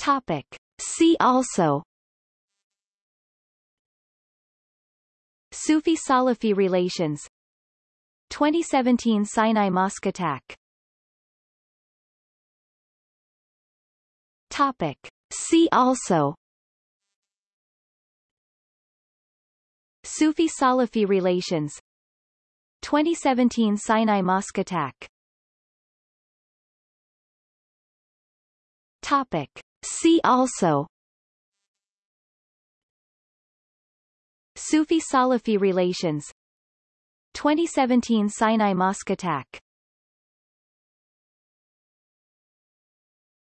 Topic. See also Sufi-Salafi relations 2017 Sinai mosque attack Topic. See also Sufi-Salafi relations 2017 Sinai mosque attack Topic. See also. Sufi-Salafi relations. 2017 Sinai mosque attack.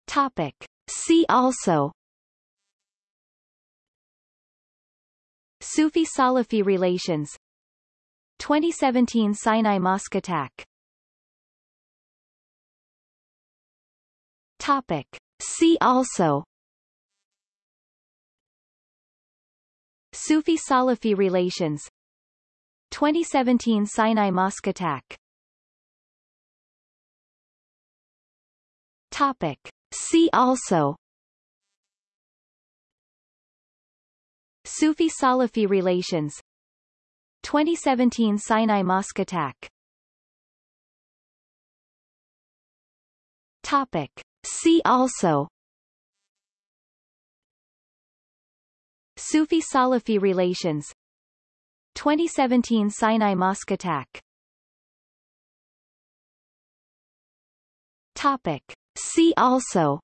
Topic. See also. Sufi-Salafi relations. 2017 Sinai mosque attack. Topic. See also. Sufi-Salafi relations. 2017 Sinai mosque attack. Topic. See also. Sufi-Salafi relations. 2017 Sinai mosque attack. Topic. See also. Sufi-Salafi relations. 2017 Sinai mosque attack. Topic. See also.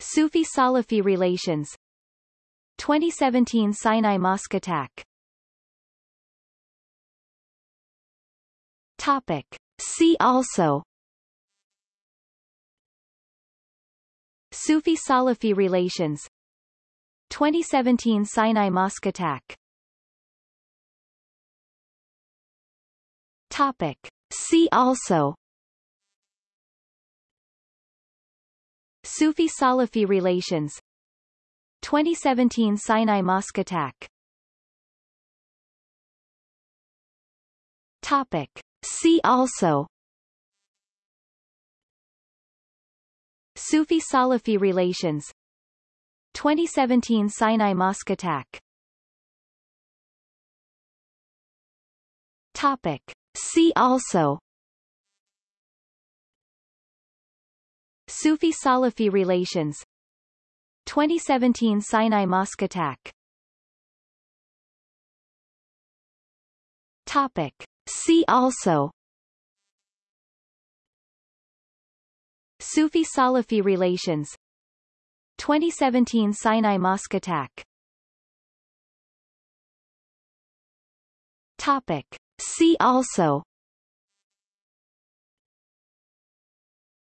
Sufi-Salafi relations. 2017 Sinai mosque attack. Topic. See also. Sufi-Salafi relations. 2017 Sinai mosque attack. Topic. See also. Sufi-Salafi relations. 2017 Sinai mosque attack. Topic. See also. Sufi-Salafi relations. 2017 Sinai mosque attack. Topic. See also. Sufi-Salafi relations. 2017 Sinai mosque attack. Topic. See also. Sufi-Salafi relations. 2017 Sinai mosque attack. Topic. See also.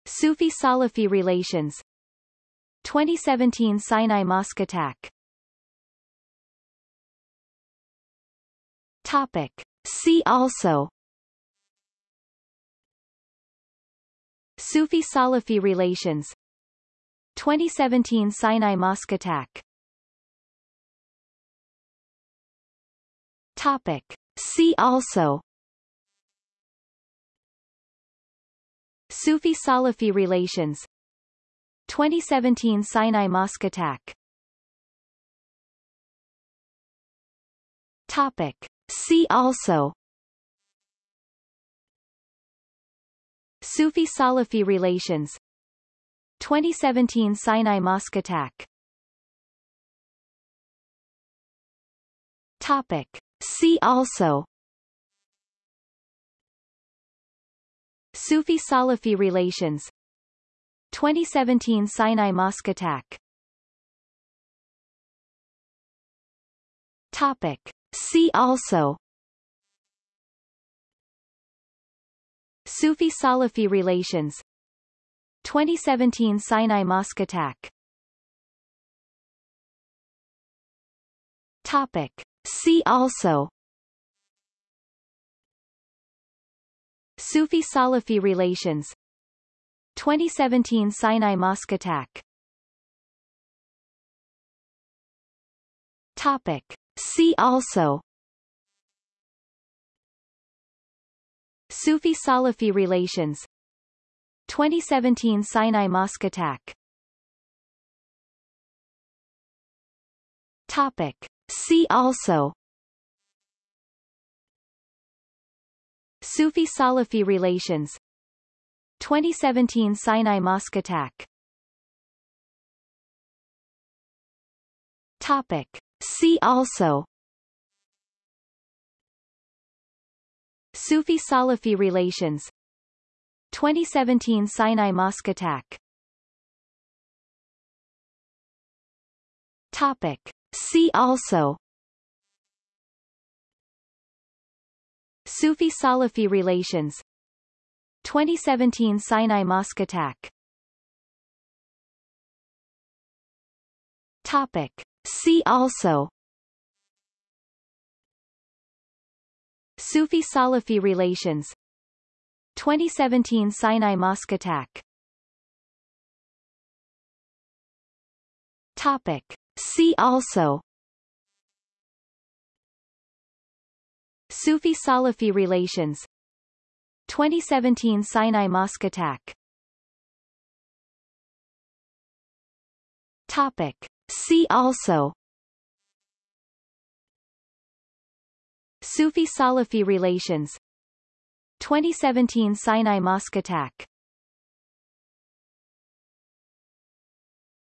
Sufi-Salafi relations. 2017 Sinai mosque attack. Topic. See also. Sufi-Salafi relations. 2017 Sinai mosque attack. Topic. See also. Sufi-Salafi relations. 2017 Sinai mosque attack. Topic. See also. Sufi-Salafi relations. 2017 Sinai mosque attack. Topic. See also. Sufi-Salafi relations. 2017 Sinai mosque attack. Topic. See also. Sufi-Salafi relations. 2017 Sinai mosque attack. Topic. See also. Sufi-Salafi relations. 2017 Sinai mosque attack. Topic. See also. Sufi-Salafi relations. 2017 Sinai mosque attack. Topic. See also. Sufi Salafi relations. 2017 Sinai mosque attack. Topic. See also. Sufi Salafi relations. 2017 Sinai mosque attack. Topic. See also. Sufi Salafi relations. 2017 Sinai mosque attack. Topic. See also. Sufi Salafi relations. 2017 Sinai mosque attack. Topic. See also. Sufi Salafi relations. 2017 Sinai mosque attack. Topic. See also. Sufi Salafi relations. 2017 Sinai mosque attack.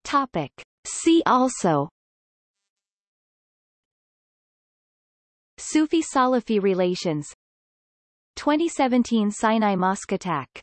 Topic. See also. Sufi Salafi relations. 2017 Sinai mosque attack